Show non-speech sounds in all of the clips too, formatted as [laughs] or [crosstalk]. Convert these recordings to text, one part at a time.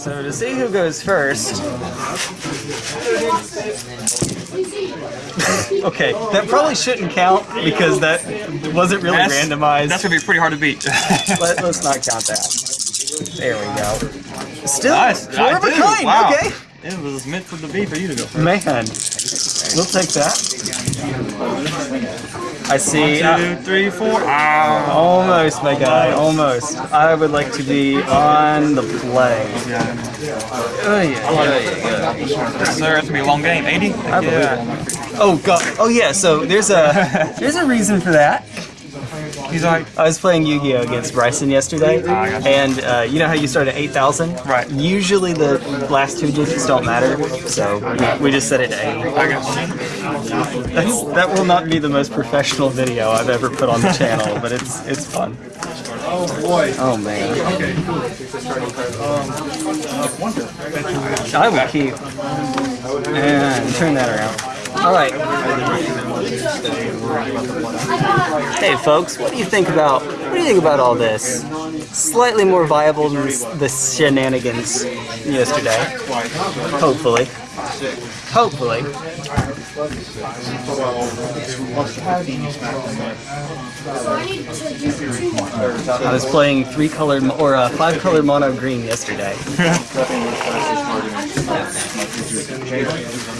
So to see who goes first. [laughs] okay, that probably shouldn't count because that wasn't really That's- randomized. That's gonna be pretty hard to beat. [laughs] Let, us not count that. There we go. Still, Nice. four I of a kind. Wow. Okay. it was meant for the be for you to go first. Man, we'll take that. I see. uh, Two, three, four. Ah. almost, my guy. Almost. I would like to be on the play. Oh, yeah, yeah, yeah. Sir, it's gonna be a long game. 80? I believe it. Oh god. Oh yeah. So there's a there's a reason for that. He's like, I was playing Yu-Gi-Oh against Bryson yesterday, Ah, gotcha. and uh, you know how you start at 8,000? Right. Usually the last two digits don't matter, so we, we just set it to 8. I got you. That's, that will not be the most professional video I've ever put on the channel, [laughs] but it's it's fun. Oh boy. Oh man. Okay. I will keep and turn that around. All right. Hey folks, what do you think about what do you think about all this? Slightly more viable than the shenanigans yesterday. Hopefully. Hopefully. I was playing three colored or uh, five color mono green yesterday. [laughs]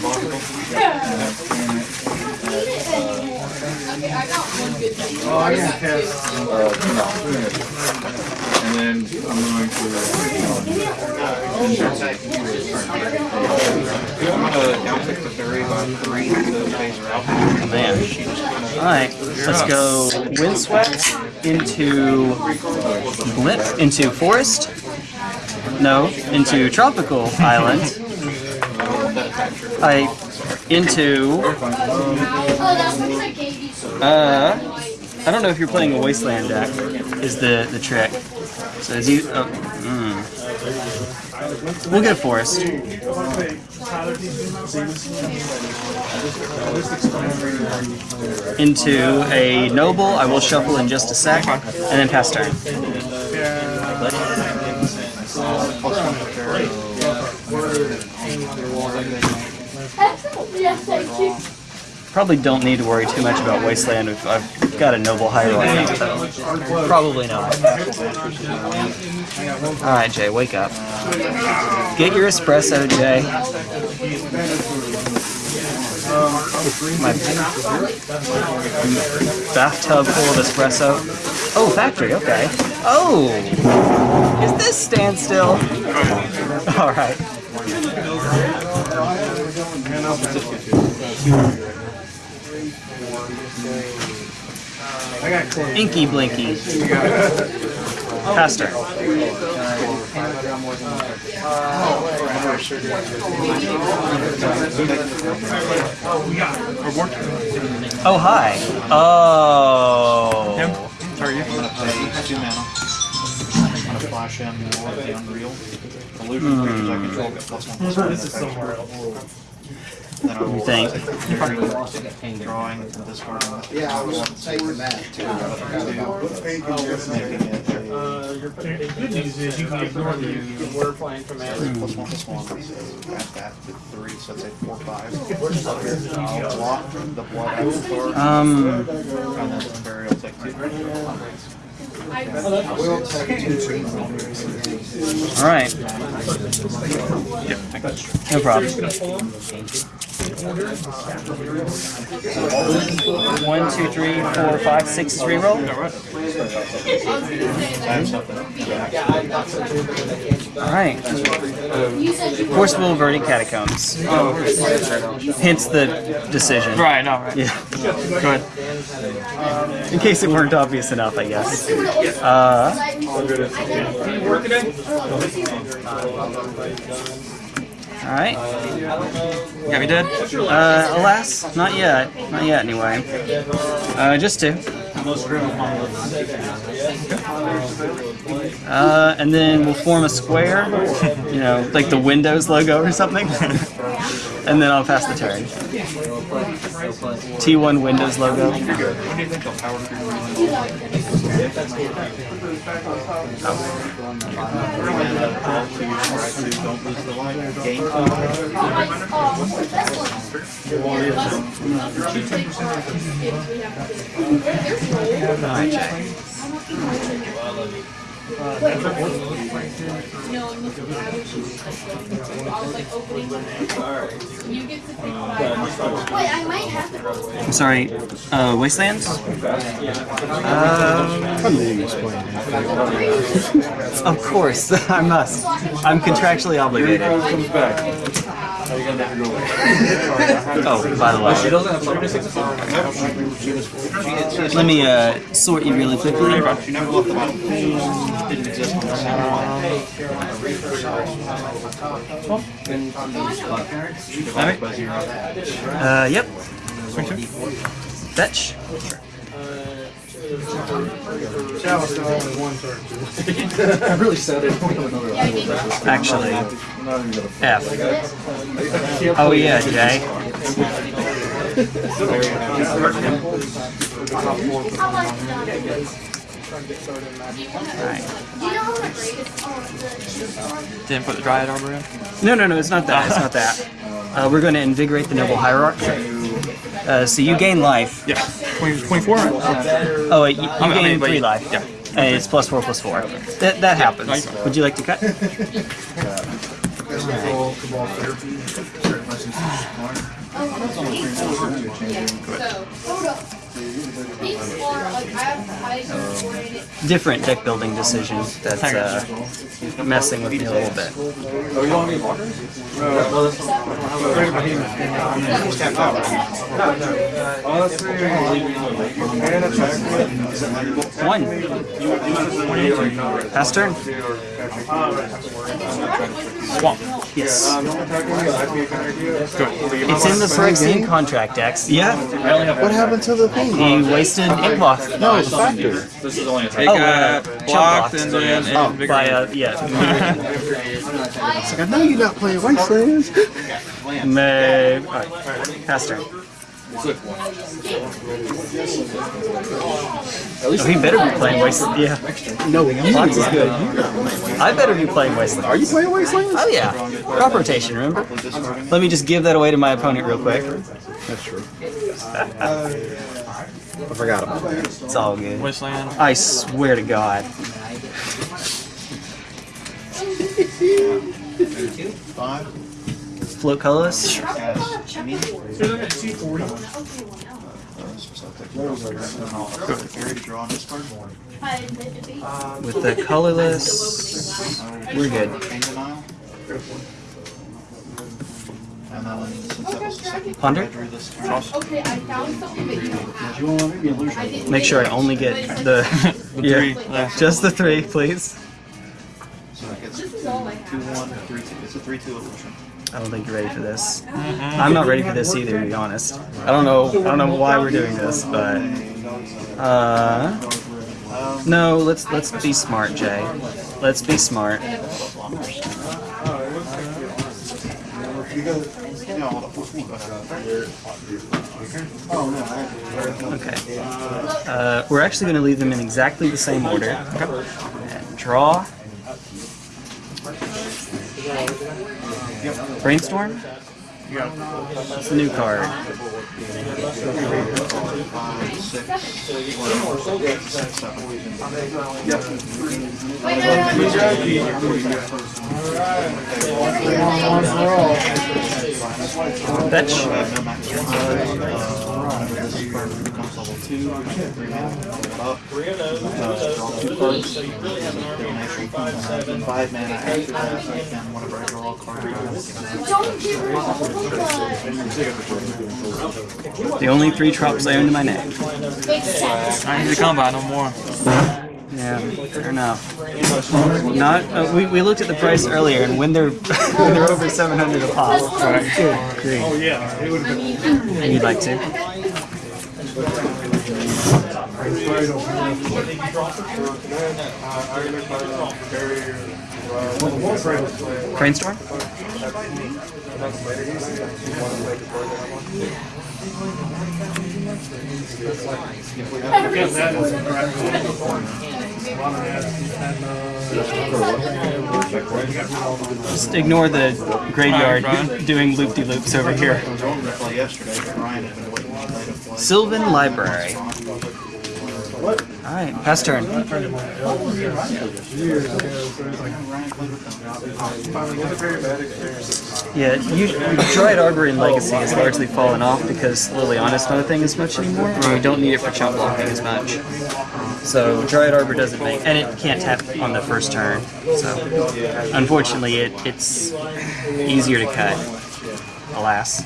And then I'm going to. I'm gonna downtick the fairy by three to phase her out. Man. Alright, let's go Windswept into Blip, into Forest. No, into Tropical Island. I into uh I don't know if you're playing a Wasteland deck is the the trick. So as you oh, mm. We'll get a Forest. into a noble. I will shuffle in just a sec, and then pass turn. Probably don't need to worry too much about Wasteland if I've got a noble hierarch. Probably not. Alright, Jay, wake up. Get your espresso, Jay. My bathtub full of espresso. Oh, factory, okay. Oh! Is this standstill? [laughs] Alright. Inky Blinky. Pastor. Oh, hi. Oh. Sorry, you. I'm gonna pay two mana. I'm gonna flash in more of the Unreal. Illusion hmm. creatures I control get plus one plus one. This is somewhere else. I will You think? take drawing and discarding. Yeah, I was taking that too. It a Good news is you can ignore the word from it. plus one plus one. Add that three, so that's a four five. Block the blood out Um, and then the burial take two. Two two. alright. No problem. One, two, three, four, five, six, three roll. Alright. Forcible Verdant Catacombs. Hence the decision. Right, no, right. Yeah. Go ahead. In case it weren't obvious enough, I guess. Uh, Alright. Got me dead? Uh, alas, not yet. Not yet, anyway. Uh, just two. Uh, and then we'll form a square, you know, like the Windows logo or something. [laughs] and then I'll pass the turn. T1 Windows logo. I'm sorry, uh, Wastelands? Um, [laughs] of course, [laughs] I must. I'm contractually obligated. Oh, by the way. Let me uh, sort you really quickly. She never left the bottom. Didn't exist on the same Alright. Uh, yep. Fetch. That was the only one turn too. I really said it. Actually, F. Oh yeah, Jay. Alright. Do you know how much greatest? Oh, Didn't put the Dryad Arbor in? No, no, no, it's not that. It's not that. Uh, we're going to invigorate the noble hierarch. Uh, so you gain life. Yeah. 20, 24, right? Oh, wait, you, you I mean, gain but three life. yeah. And it's plus four, plus four. That, that happens. Nice. Would you like to cut? [laughs] So, Different deck building decision that's uh, messing with me a little bit. One. Pass turn. Swamp. Yes. Good. It's in the Phyrexian contract, Dex. Yeah. What happened to the thing? He wasted Inkmoth. No, it's a factor. This is only a It Oh, uh, blocked and then Oh, invigorated. by uh, yeah. [laughs] I know you're not playing Wastelands. May. Alright. Pass turn. Oh, he better be playing Wasteland. Yeah. No, you. Fox is good. I better be playing Wasteland. Are you playing Wastelands? Oh yeah. Crop rotation, remember? Let me just give that away to my opponent real quick. That's true. [laughs] I forgot about that. It's all good. Wasteland. I swear to God. five. Float colorless. As me. Fairy to draw on this card. With the colorless. We're good. Pain denial. And then since that was the second Ponder? I drew this turn. Okay, I found something that you don't have. I didn't Make sure I only get the. The three left. Just the three, please. So that gets This is all I have. two one three two. It's a three two illusion. I don't think you're ready for this. I'm not ready for this either, to be honest. I don't know. I don't know why we're doing this, but uh, no. Let's let's be smart, Jay. Let's be smart. Okay. Uh, we're actually going to leave them in exactly the same order. And draw. Brainstorm. Yeah. It's a new card. Fetch. I have no max. This card becomes level two. Three mana. Up. Uh, draw two cards. Divination. Five mana. After that, I can whenever I draw a card. Don't give her the The only three drops I own to my name. I need to come by no more. Yeah, fair enough. Not. Uh, we, we looked at the price earlier, and when they're [laughs] when they're over 700 a pop. Oh yeah, it would have been. You'd like to? Brainstorm. Just ignore the graveyard doing loop-de-loops over here. I was on to play yesterday, but Ryan had been waiting all day to Library. Alright, pass turn. Yeah, you, Dryad Arbor in Legacy has largely fallen off because Liliana's not a thing as much anymore, and you don't need it for chump blocking as much. So Dryad Arbor doesn't make, and it can't tap on the first turn. So unfortunately, it, it's easier to cut. Alas,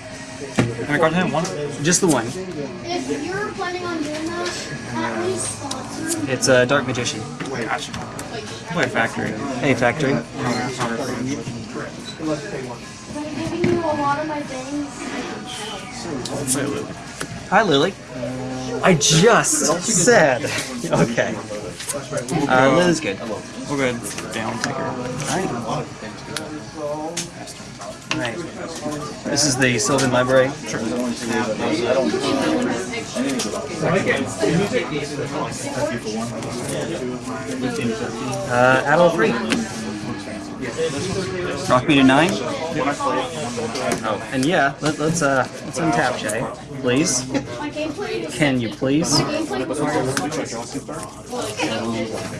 How many cards do I have? One? just the one. If you're planning on doing that, at least sponsor. It's a Dark Magician. Gotcha. Wait, factory. Hey, Factory. I'm giving you a lot of my things. Hi, Lily. I just said. Okay. Uh, Lily's good. We'll go ahead and down take her. Alright. Alright. This is the Sylvan Library. Uh, add all three. Rock me to nine. Oh, and yeah, let, let's uh, let's untap Jay, please. Can you please? Gameplay.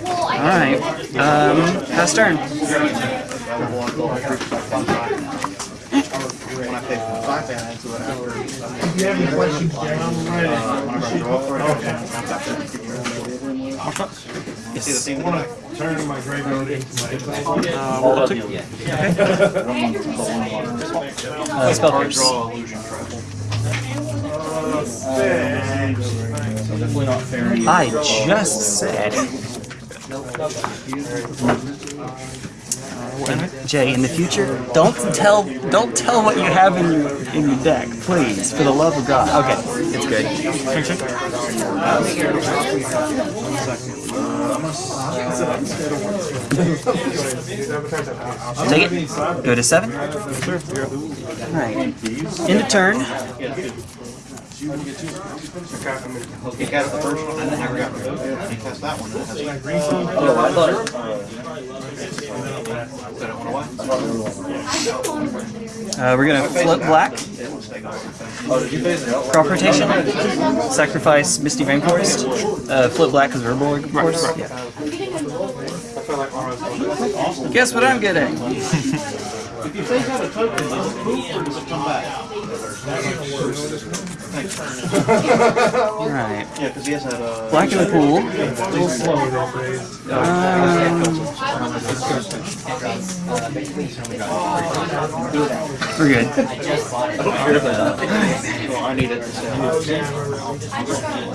Well, All I right. Um, pass turn. When I pay for five bands, whatever. If you have any questions, Jay, I'm ready. Whenever I draw for it, I'll come back there and give you a- See the theme tonight? Turn my graveyard into my. Uh, we'll go take Uh, spell pierce. Draw illusion trap. I just said. Jay, in the future, don't tell don't tell what you have in your in your deck, please, for the love of God. Okay, it's good. Take it. Go to seven. Alright. End of turn. He got it the first one, and then never got rid of it. He cast that one, and oh, it has. Said it went away. Uh, we're gonna flip black. It will stay gone. Crop rotation. Sacrifice Misty Rainforest. Uh, flip black because Urborg, of course. Yeah. Guess what I'm getting? [laughs] Alright. Yeah, because he has that, uh. Black in the pool. Um, we're good. I need it.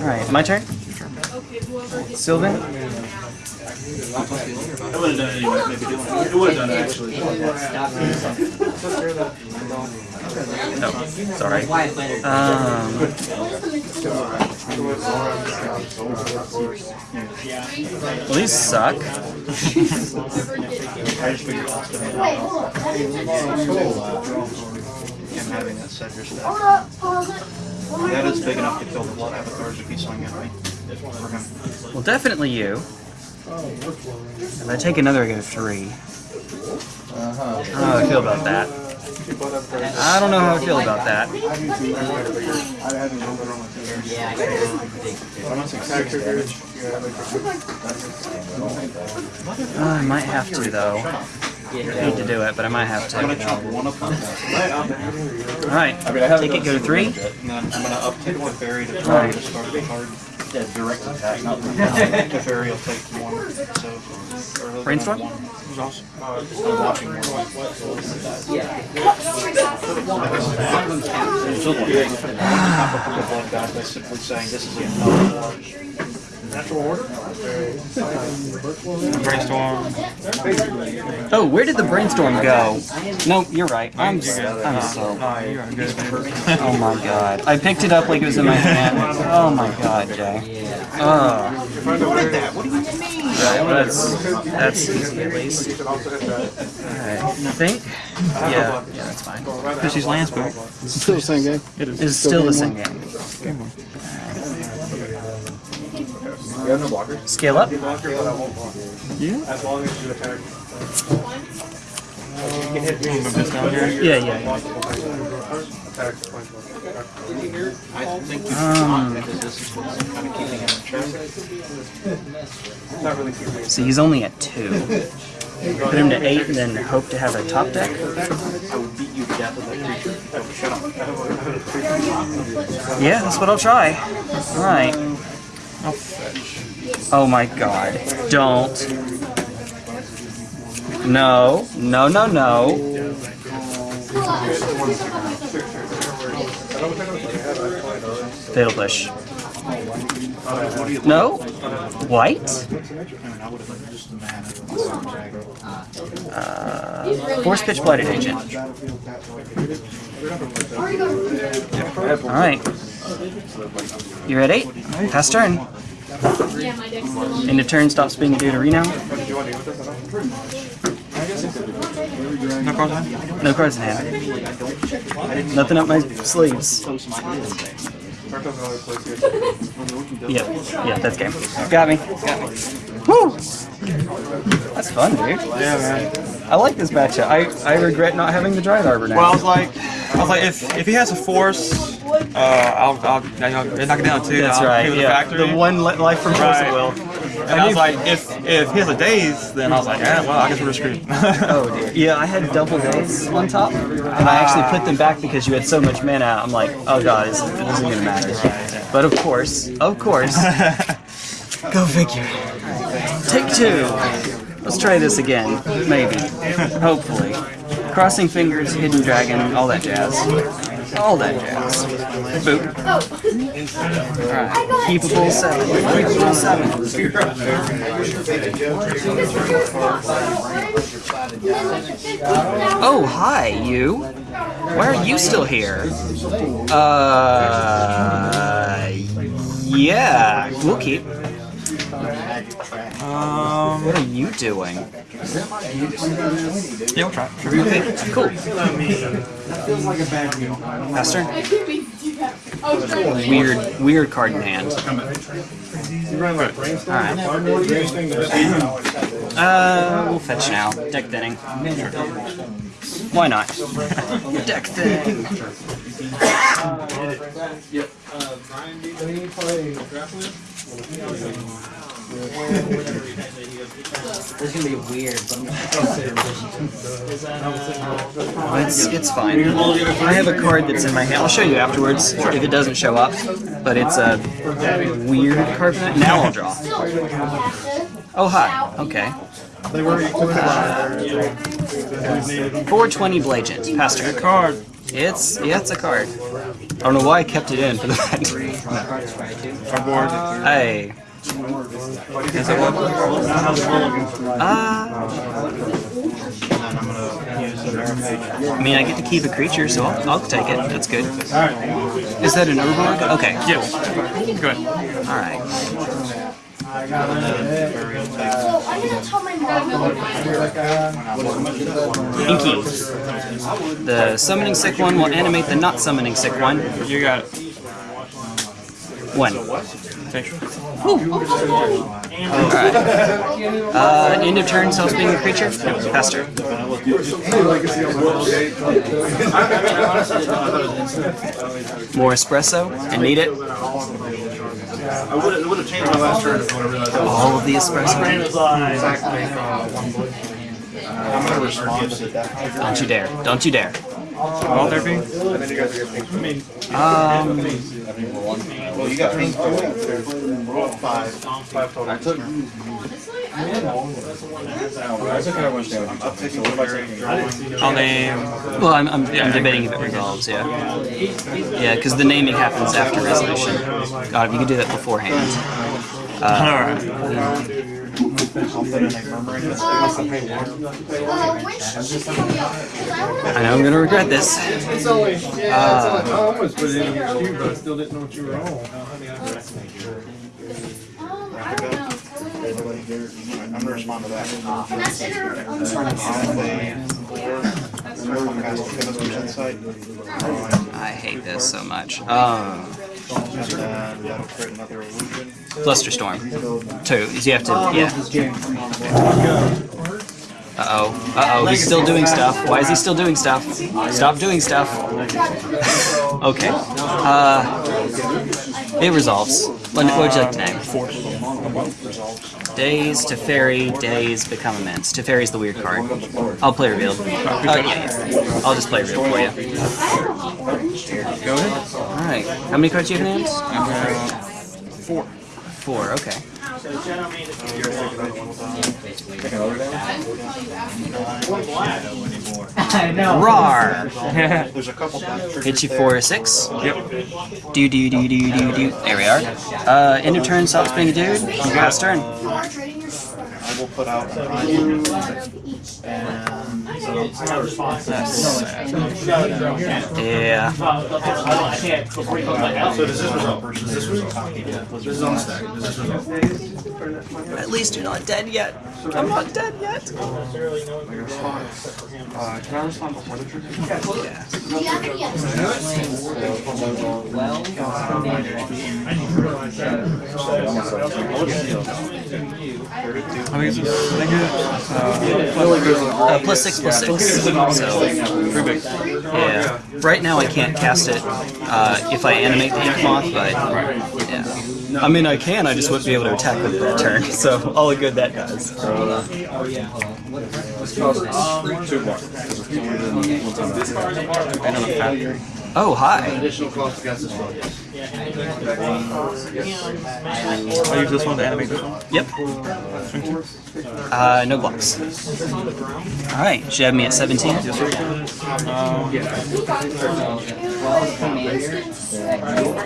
Alright, my turn. Sylvan. I would have done it anyway, maybe it. It would have done it actually. No, sorry. Um, well, these suck. I just figured Austin had Wait, hold up. That is having that Cedric stack. Hold up. Pause it. That is big enough to kill the blood avatars if he swing at me. Well, definitely you. If I take another, I go three. I don't know how I feel about that. I don't know how I feel about that. Uh, I might have to, though. I hate to do it, but I might have I'm gonna to. chop one Alright, take it, go to three. and then I'm gonna uptick the fairy to try to discard the card. Yeah, direct attack, not the fairy will take one, so. or- Brainstorm? I'm watching one. The blood god by simply saying this is the end. Brainstorm. Oh, where did the brainstorm go? No, you're right. I'm, s- I'm so. Nah, you are good. [laughs] Oh my god. I picked it up like it was in my hand. Oh my god, Jay. Oh. Right, that's, that's easy at least. Alright, I think Yeah, yeah, that's fine. Because she's land spec. Still the same game. It is. It's still the same game. Game one. Scale up. Yeah. As long as you attack. Move this down here. Yeah, yeah. yeah. Attack. I think you Um, because this is what's kind of keeping him in check. Not really keeping So he's only at two. Put him to eight and then hope to have a top deck. I would beat you to death with that creature. Shut up. Yeah, that's what I'll try. Alright. I'll. Oh my god. Don't. No. No, no, no. Push. No? White? Uh, force pitch blighted agent. Alright. You're at eight. Pass turn. Yeah, my deck's still on. End of turn stops being a deuterino. No cards in hand? No cards in hand. Nothing up my sleeves. [laughs] Yep. Yeah, that's game. Got me. Got me. Woo! That's fun, dude. Yeah, man. I like this matchup. I, I regret not having the Dryad Arbor now. Well, I was like, I was like, if if he has a force, uh, I'll I'll, I'll knock it down too. that's I'll right. pay Yeah, factory. the one li- life from Force Right. Will. And I was like, if if he has a daze, then I was like, yeah, well, I guess we're screwed. [laughs] Oh dear. Yeah, I had double Daze on top, and I actually put them back because you had so much mana. I'm like, oh god, this isn't gonna matter. But of course, of course, [laughs] go figure. Take two. Let's try this again, maybe, [laughs] hopefully. Crossing fingers, hidden dragon, all that jazz. All that jazz. Boop. Alright. Keepable seven. Keepable seven. Oh, hi, you. Why are you still here? Uh, yeah, we'll keep. Um, What are you doing? yeah, we'll try. Okay, cool. Master? I could be do that. Oh. Weird, weird card in hand. Alright. Uh, we'll fetch now. Deck thinning. Why not? [laughs] Deck thinning. This is gonna be weird, but I'm It's, it's fine. I have a card that's in my hand. I'll show you afterwards if it doesn't show up. But it's a weird card. Now I'll draw. Oh, hi. Okay. Uh, 420 Blagent. Pastor. Card. It's, yeah, it's a card. I don't know why I kept it in for the [laughs] fact. Our. Hey. Is one? Uh, I mean, I get to keep a creature, so I'll, I'll take it. That's good. Is that an Urborg? Okay. Yes. Go ahead. Alright. So I'm gonna tell my mom. Inky. The summoning sick one will animate the not summoning sick one. You got it. One. Thanks. Alright. Uh, end of turn, self being a creature. Faster. More espresso. I need it. I would have, changed my last turn if I would have realized All of the espresso. I'm gonna respond to that. Don't you dare. Don't you dare. All therapy. Um, Well, you got pink too. Five. Five total. I took. I'm taking what am I'll name. well, I'm, I'm, I'm debating if it resolves, yeah. Yeah, because the naming happens after resolution. God, if you could do that beforehand. Alright. I'll put in a murmuring. Uh, when I wanna- I know I'm gonna regret this. It's only, yeah, it's only, I almost put it in your queue, but I still didn't know what you were on. Um, I don't know. I'm gonna respond to that. Can I send her? I'm sorry. And they- Insight. I hate this so much. Um, Flusterstorm. Two. You have to. Yeah. Uh oh. Uh oh. He's still doing stuff. Why is he still doing stuff? Stop doing stuff. [laughs] okay. Uh. It resolves. What would you like to name? Days to fairy, days become immense. To fairy's the weird card. I'll play revealed. Uh, yeah. I'll just play revealed for you. Go ahead. Alright. How many cards do you have named? Four. Four, okay. I know. Rar! There's a couple things. Hit you for a six. Yep. Do do do do do do. There we are. Uh, end of turn, stop spinning a dude. Last turn. I will put out an item. And Yeah. So does this result? Does this result? This is on the stack. Does this result? At least you're not dead yet. I'm not dead yet. Uh, can I respond before the trigger? Yeah. I think it's just, I think it, uh, Uh, plus six, plus six. So, pretty big. yeah. Right now I can't cast it uh, if I animate the Inkmoth, but yeah. I mean I can. I just wouldn't be able to attack with it that turn. [laughs] So all the good that does. Two more. And on the factory. Oh hi. Additional cost against this one. I use this one to animate this one. Yep. Uh, no blocks. All right. Should have me at 17.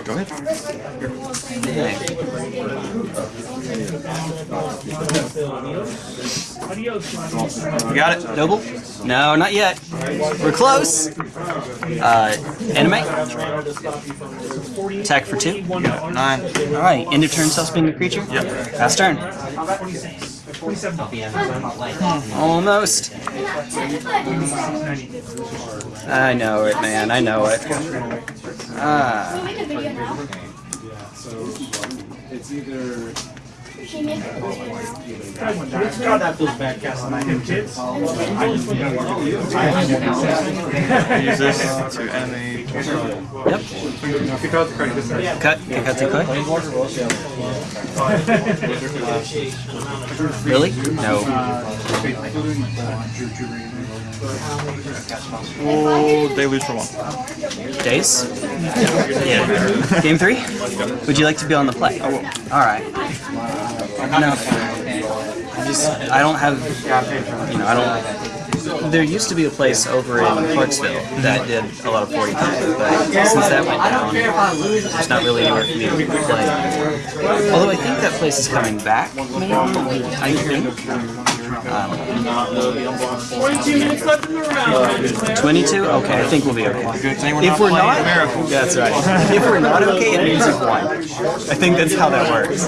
Go ahead. You got it. Noble? No, not yet. We're close. Uh, animate. Attack for two. Nine. All right. End of turn. Self spin your creature. Yep. Pass turn. Almost. I know it, man. I know it. Ah. It's either I use this to animate. Yep. Kick out the. This side. Cut. Kick out the cut. Really? No. Oh, they lose for one. Days? Yeah. Game three? Would you like to be on the play? I will. Alright. No. I just, I don't have, you know, I don't, there used to be a place over in Clarksville that did a lot of 40 but since that went down, there's not really anywhere for me to play. Although I think that place is coming back? I think. Um, 22? Okay, I think we'll be okay. If we're not, that's right. If we're not okay, it means you've won. I think that's how that works.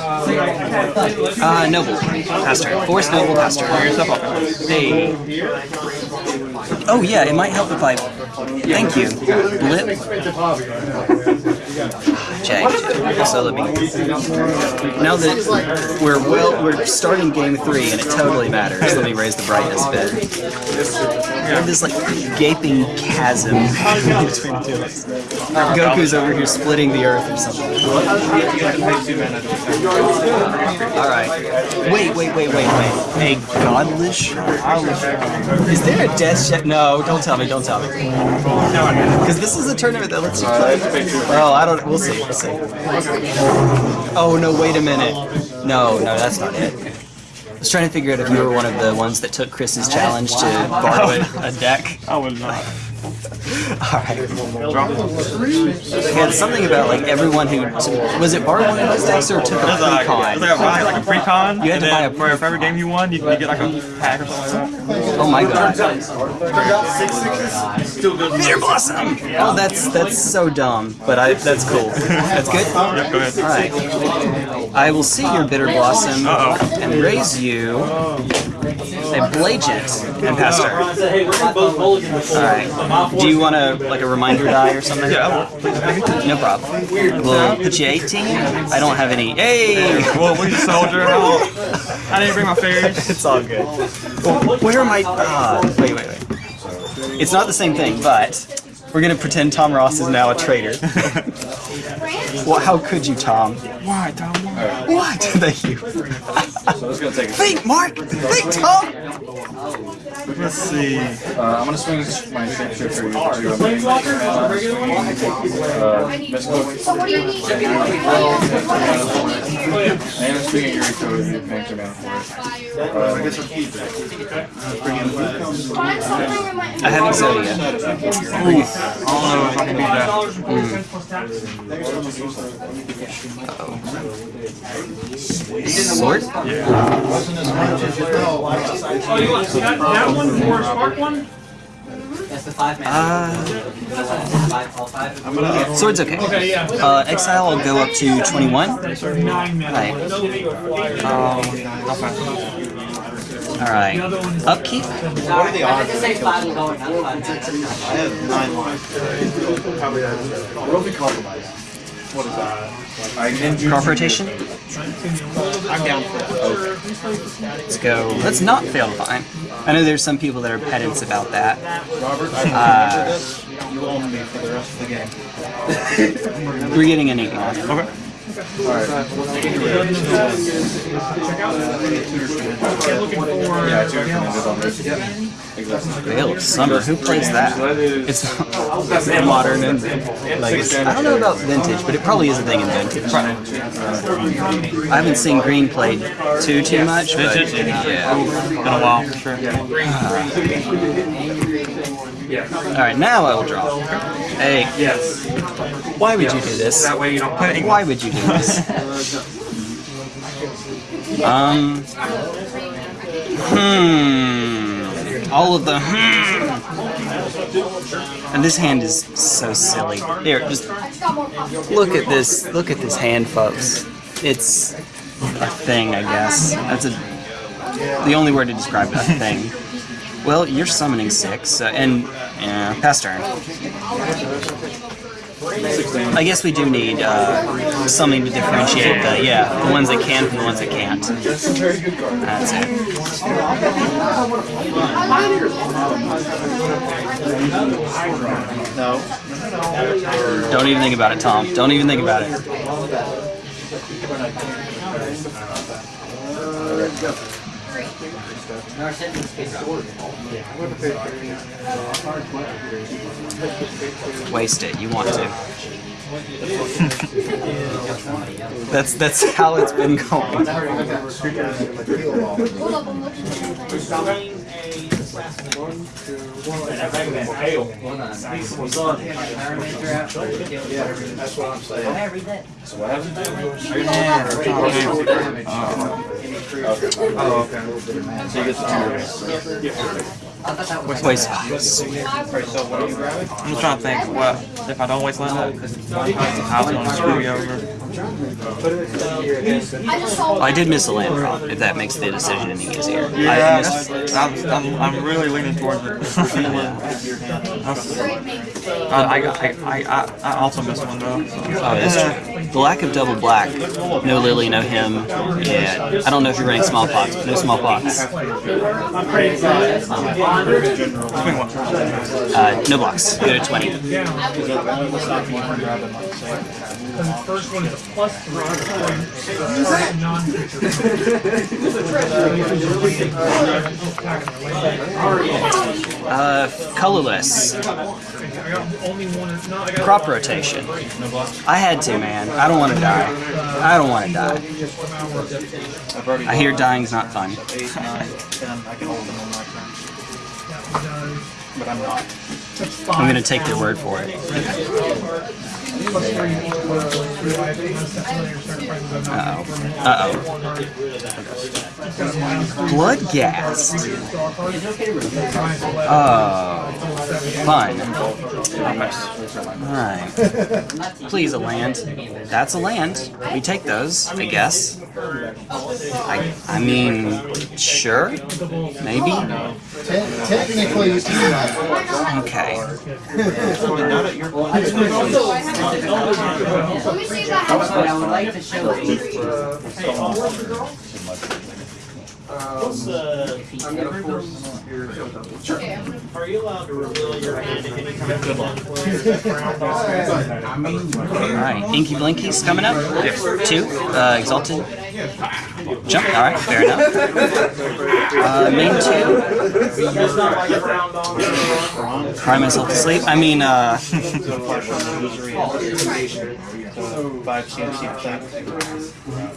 Uh, Noble. Pastor. Force Noble Pastor. Hey. Oh, yeah, it might help if I. Thank you. Blip. So let me. Now that we're well, we're starting game three, and it totally matters. Let me raise the brightness a bit. There's this like gaping chasm [laughs] between the two of us. Goku's over here splitting the earth or something. Alright. Wait, wait, wait, wait, wait. A godlish? Is there a death check? No, don't tell me, don't tell me. Because this is a tournament that lets you play. Well, I don't. We'll see. We'll. Oh no! Wait a minute. No, no, that's not it. I was trying to figure out if you were one of the ones that took Chris's challenge to borrow a, [laughs] a deck. I would not. Alright. Yeah, it's something about like everyone who was it borrowed one of those decks or took a There's like, uh, pre-con? there's like a, buy, like a pre-con, You had and to buy then a- for, for every game you won, you, you get like a pack or something like that. Oh my god. Still good. Bitter Blossom! Oh, that's that's so dumb, but I that's cool. That's good? Yep, go ahead. Alright. I will see your Bitter Blossom Uh-oh. and raise you a Blagent and pass turn. Alright. Do you want a like a reminder die or something? Yeah, No problem. We'll put you 18. I don't have any. Hey! Well, we soldier. I didn't bring my fairies. [laughs] It's all good. Where am I? Ah, wait, wait, wait. It's not the same thing, but we're gonna pretend Tom Ross is now a traitor. [laughs] well, how could you, Tom? Why, Tom? Why? What? [laughs] Thank you. Think, Mark. Think, Tom. Let's see. Uh, I'm gonna swing my shapeshifter to uh, mystical. So what do you need? And I'm swinging Yuriko to you paying mana for it. Uh, I guess I'll keep it. Find something in. I haven't said it yet. I don't know if I can do that. Sword? Oh, you want that, that one for Spark one? That's the five man. Uh, five, all five. sword's okay. Okay, yeah. Uh, exile will go up to 21. Nine. Right. Um, I'll. Alright. Upkeep? What are the odds? I say five will go, not five. I have nine lines. What if we compromise? What is that? Crop rotation? I'm down for that. Let's go. Let's not fail to find. I know there's some people that are pedants about that. Robert, Uh. You own me for the rest of the game. [laughs] We're getting Enigma. Okay. Alright. Yeah, two commanded on this. Exactly. Veil of Summer. Who plays that? It's [laughs] modern and legacy. I don't know about vintage, but it probably is a thing in vintage. I haven't seen Green played too too much, but yeah. Been a while for sure. Uh, All right, now I will draw. Hey, Yes. why would you do this? That way you don't put Why would you do this? [laughs] Um. Hmm. All of the hmm. And this hand is so silly. Here, just It's got more pop. look at this. Look at this hand, folks. It's a thing, I guess. That's a the only word to describe it. A thing. Well, you're summoning six, uh, and yeah, pass turn. I guess we do need uh, something to differentiate the yeah the ones that can from the ones that can't. That's it. Don't even think about it, Tom. Don't even think about it. Waste it. You want to. [laughs] that's that's how it's been going. Hold up, I'm looking at something. That's what I'm saying. I read that. So what happened? Oh, okay. So you get the two. I thought that was. Waste. I'm just trying to think. What if I don't waste land? How's it gonna screw you over? I just saw. I did miss a land drop. If that makes the decision any easier. I Yeah, missed. that's, I'm, I'm, I'm really leaning towards it. I, I, I, I, also missed one though. So. Oh, that's true. The lack of double black. No Lily, no him. Yeah. I don't know if you're running smallpox, but no smallpox. Uh, no blocks. Go to 20. First one is a plus three. [laughs] Uh, colorless. I got only one, no, I got. Crop rotation. I had to, man. I don't want to die. I don't want to die. I've already I hear dying's not fun. eight, nine, ten. I can hold them on my turn. But I'm not. I'm gonna take their word for it. Plus three equals three life. Minus ten million your starting prices are not Uh-oh. Uh-oh. It's got a minus three. Blood gas. Three draw card. Minus eleven. Oh, Seven. fun. Alright. Please, a land. That's a land. We take those, I guess. I, I mean, sure? Maybe? Technically, you Okay. [laughs] Let me see if I have I would like to show you. What's the, If he ever goes. Okay, I'm gonna are you allowed to reveal your hand at any time? Good luck. Alright, Inky Blinky's coming up. Two, uh, Exalted. Jump, alright, fair enough. Uh, main two, It's not like a round on. cry myself to sleep. I mean, uh, [laughs] Five CMC attack.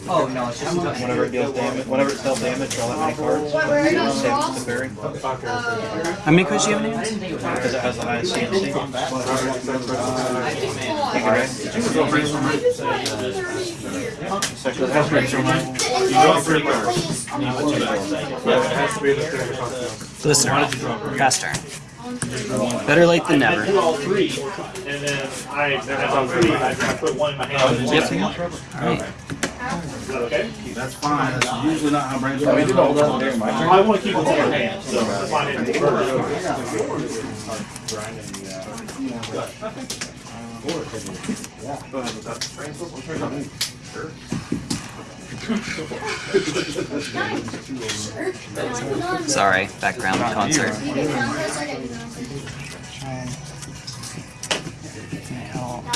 Oh, no, it's just. Whenever it deals damage, whenever it's dealt damage, draw that many cards. What, where are you Save it draw? to the berry. Uh, how many cards do you have in hand? Because it has the highest CMC. four. I just wanted thirty. Second, it has to You draw three cards. Yeah, it has to be in the standard contest. Listener, fast turn. Better late than I never. do all three, and then I, as all three, I I put one in my hand. Yep. Alright. Is that okay? That's fine, that's usually not how brainstorming. We did all that during my I want to keep it in your hand, so that's I didn't first. Sorry, background concert. You can background for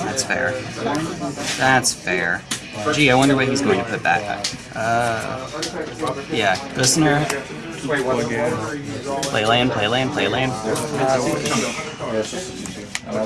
That's fair. That's fair. Gee, I wonder what he's going to put back. Uh, yeah, listener. Play land, play land, play land. Oh,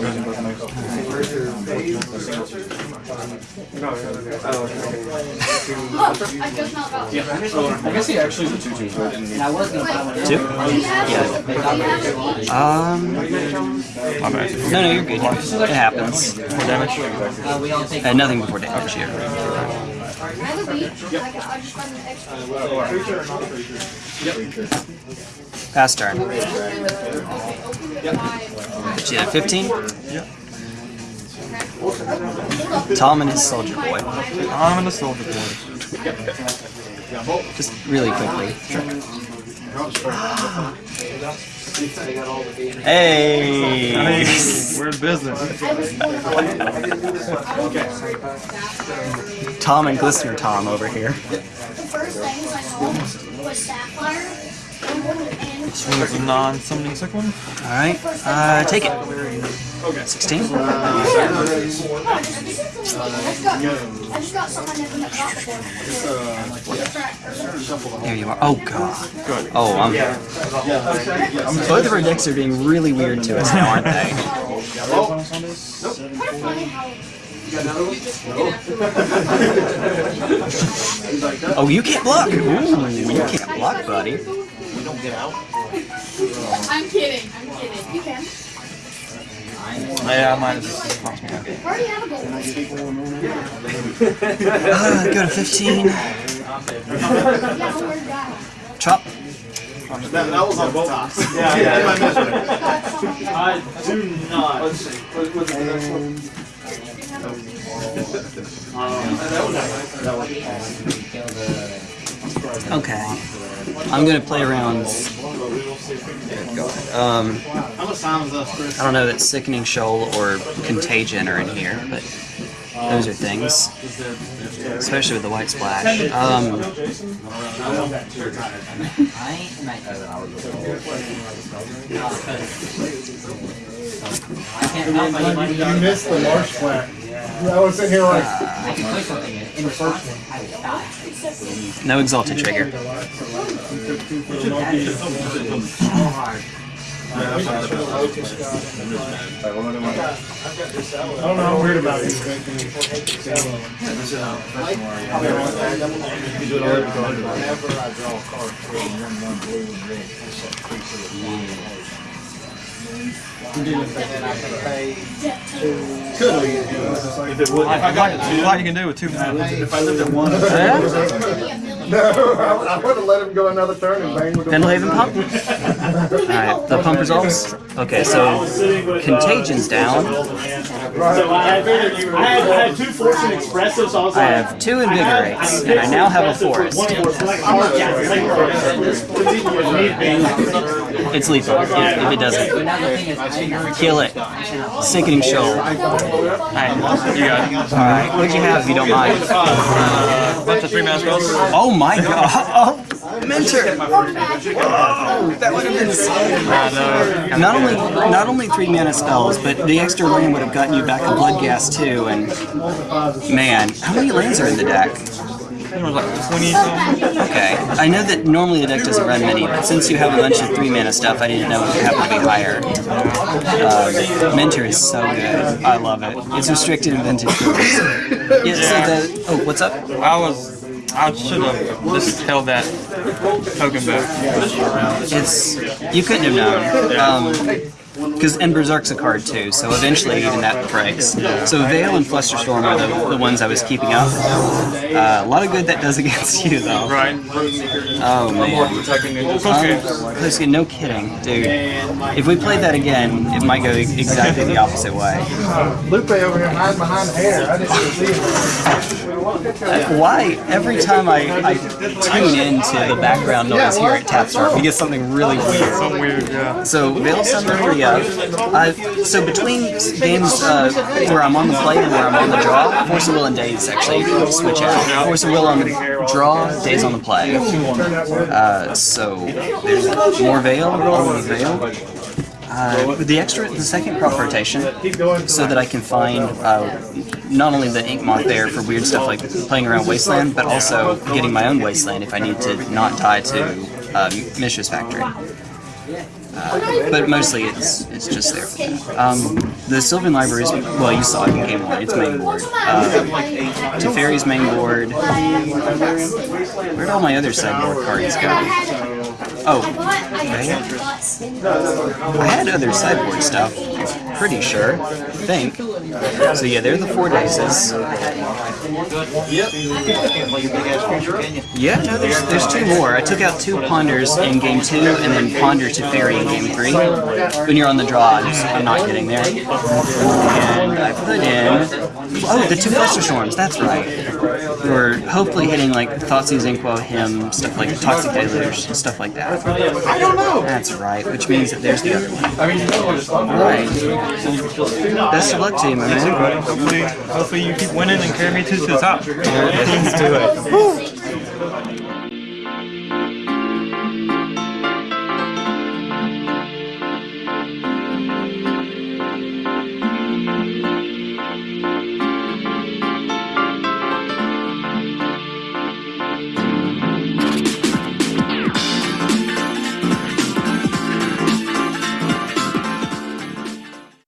I just not got one. I guess he actually is a two two. And I was gonna buy one. Two? Do you have, do you have each? Um, no, no, you're good. It happens. Uh, we all take. Uh, nothing before damage here. I have a beach. I I just got an extra. Pass turn. Five. She had 15. Tom and his soldier boy. Tom and in the soldier boy. Just really quickly. Hey! We're in business. Tom and Glistener Tom over here. The first things I know was Sapphire. And Swing is a non-summoning sick one. Alright, uh, take it. 16? I just got, I just got something I never got before. There you are. Oh god. Oh, I'm. Both of our decks are being really weird to us now, aren't they? Oh, you can't block! Ooh, you can't block, buddy. I'm kidding, I'm kidding. You can. Yeah, mine is I already have a goal. Uh, go to 15. Yeah, don't worry about it. Chop. That, that was on both tops. Yeah, yeah. I it. I do not. Let's see, what, what's the next one? Okay. I'm gonna play around. Um? I don't know that Sickening Shoal or Contagion are in here, but those are things. Especially with the white splash. Um, I can't. You missed the marsh flat. I was sitting here like, I can put something in, in the first. I will die. no exalted trigger. I don't know, I'm weird about these Whenever I draw a card, three, one, one, blue, and red. And then I can pay If it would, I like, a lot you can do with two mana. If I lived at one. [laughs] No, I, I would have let him go another turn and bang with the. Pendelhaven pump? [laughs] Alright, the pump resolves? Okay, so Contagion's down. So I had, I had, I had two Fortune Expresses, so I was I have two Invigorates, and I now have a Forest. One more select card, yeah, select. It's lethal if, if it doesn't. Another thing is, I Kill it. Sickening Shoal. You. Alright, what'd you have if you don't mind? Uh, bunch of three mana spells. Oh my god! [laughs] Mentor! That would have been sick. Not only not only three mana spells, but the extra land would have gotten you back a blood gas too. And man, how many lands are in the deck? Like 20. Okay, I know that normally the deck doesn't run many, but since you have a bunch of three mana stuff, I didn't know it would happen to be higher. Um, Mentor is so good. I love it. It's restricted in vintage. [laughs] Yeah, so the oh, what's up? I was. I should have just held that token back. It's you couldn't have known. Um, because and Berserk's a card too, so eventually even that breaks. So Veil and Flusterstorm are the, the ones I was keeping up. Uh, a lot of good that does [laughs] against you though. Right. Oh man. Protecting Okay. Um, Kosuke, no kidding, dude. If we played that again, it might go exactly the opposite way. Lupe over here hiding behind the hair. I didn't see him. Uh, Why every time I, I tune into the background noise here at Tapstar, we get something really weird. Some weird, yeah. So Veil Summer Uh, so between games uh, where I'm on the play and where I'm on the draw, Force of Will and Daze actually switch out. Force of Will on the draw, Daze on the play. Uh, so more Veil, more Veil. Uh, the extra, the second crop rotation, so that I can find uh, not only the Inkmoth there for weird stuff like playing around Wasteland, but also getting my own Wasteland if I need to not tie to uh, Factory. Uh, but mostly it's it's just there. Um, the Sylvan Library is, well, you saw it in Game 1, it's main board. Uh, Teferi's main board. Where'd all my other sideboard cards go? Oh, they- I had other sideboard stuff, pretty sure, I think. So yeah, they're the four Dazes. Yeah, no, there's, there's two more. I took out two Ponders in game two, and then Ponder to Fairy in game three. When you're on the draw, I'm, just, I'm not getting there. And I put in... Oh, the two Flusterstorms, that's right. We're hopefully hitting like Thoughtseize Inquo, Him, stuff like Toxic Deluge, stuff like that. I don't know. That's right, which means that there's the other one. I mean, you know what it's. Alright. Best of luck to you, my man. Hopefully, hopefully you keep winning and carry me to the top. Let's do it.